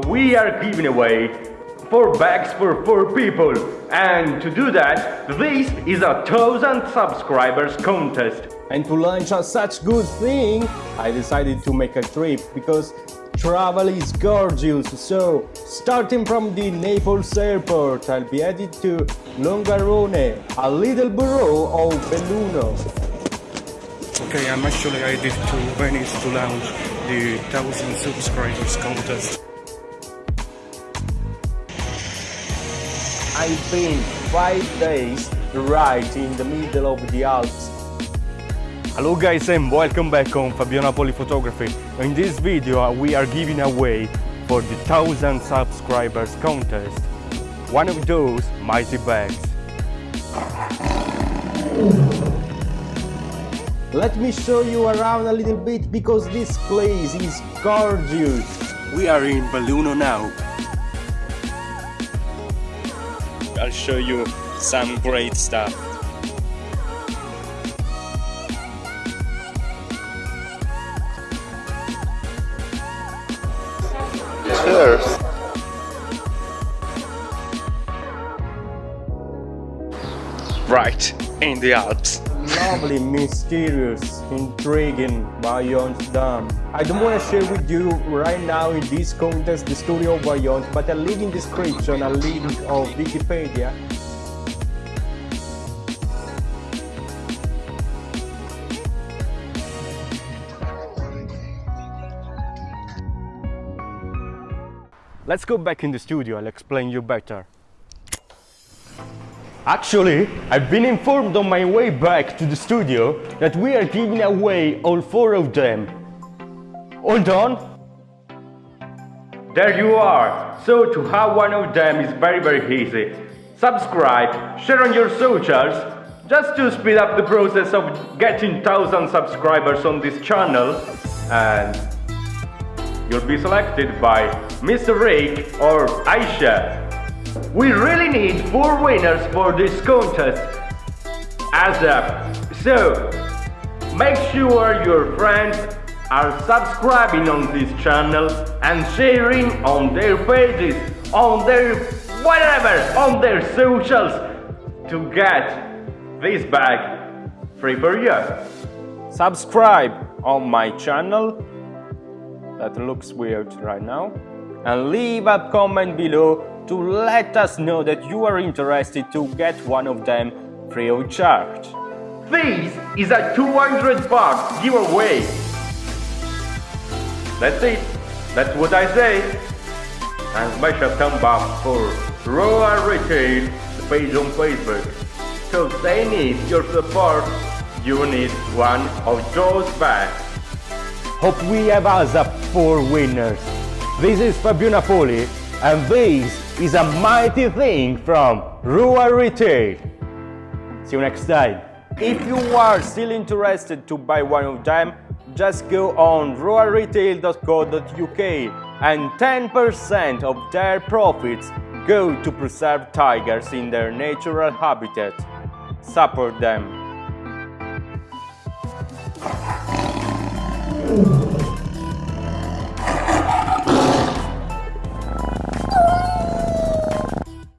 We are giving away 4 bags for 4 people and to do that this is a 1000 subscribers contest. And to launch a such good thing I decided to make a trip because travel is gorgeous so starting from the Naples airport I'll be headed to Longarone, a little borough of Belluno. Okay, I'm actually headed to Venice to launch the 1000 subscribers contest. I've been five days right in the middle of the Alps. Hello guys and welcome back on Fabio Napoli Photography. In this video we are giving away for the 1000 subscribers contest one of those mighty bags. Let me show you around a little bit because this place is gorgeous. We are in Belluno now. I'll show you some great stuff. Cheers! Right, in the Alps. Lovely, mysterious, intriguing Vajont Dam. I don't want to share with you right now in this contest the story of Vajont, but a link in description, a link of Wikipedia. Let's go back in the studio, I'll explain you better. Actually, I've been informed on my way back to the studio that we are giving away all four of them. Hold on. There you are. So to have one of them is very very easy. Subscribe, share on your socials, just to speed up the process of getting 1000 subscribers on this channel and you'll be selected by Mr. Rick or Aisha. We really need four winners for this contest as up. So make sure your friends are subscribing on this channel and sharing on their pages, on their whatever, on their socials to get this bag free for you. Subscribe on my channel that looks weird right now and leave a comment below to let us know that you are interested to get one of them free of charge. This is a 200 bucks giveaway. That's it. That's what I say. And smash a thumb up for Rua Retail, the page on Facebook. So they need your support. You need one of those bags. Hope we have us up four winners. This is Fabio Napoli and this is a mighty thing from Rua Retail. See you next time. If you are still interested to buy one of them, just go on ruaretail.co.uk and 10% of their profits go to preserve tigers in their natural habitat. Support them.